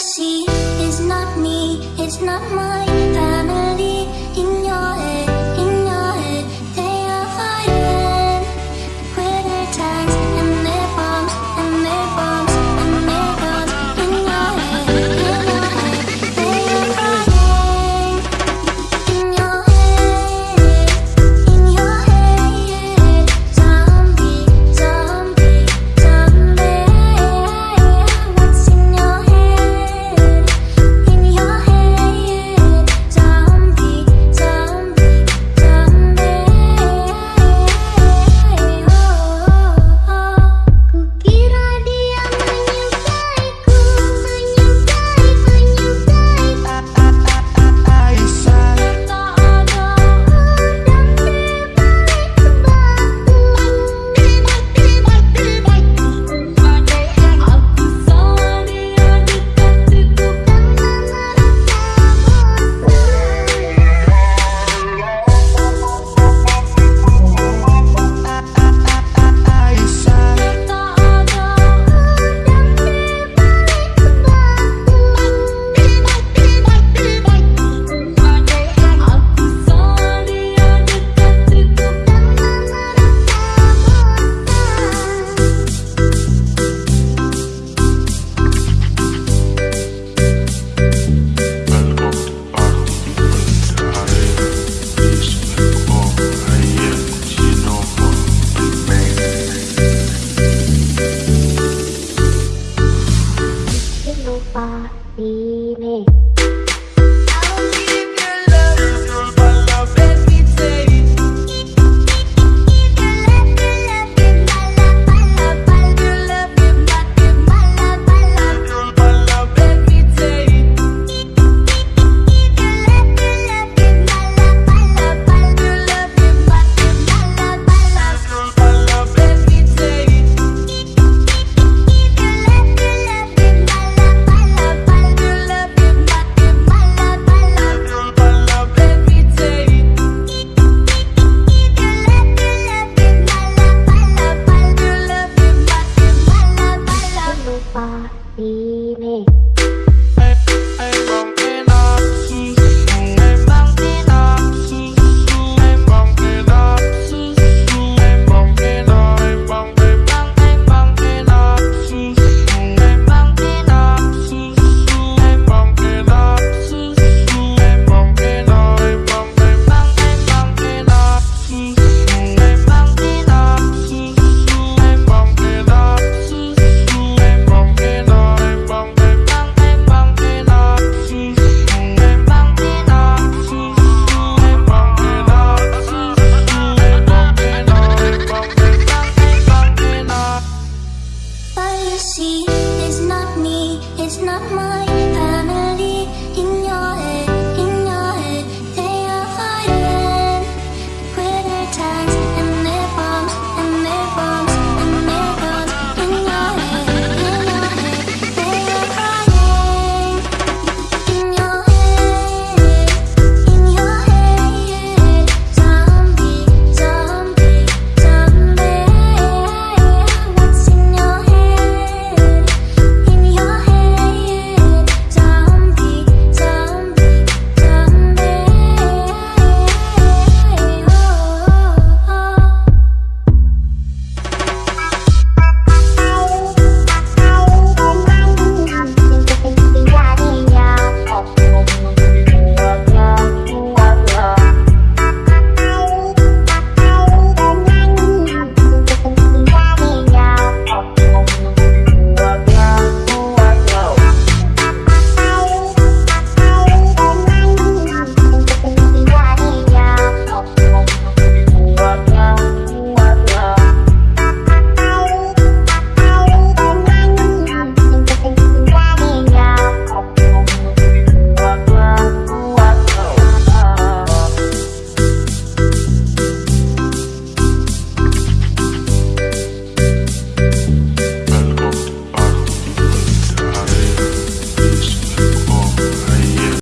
see is not me, it's not mine.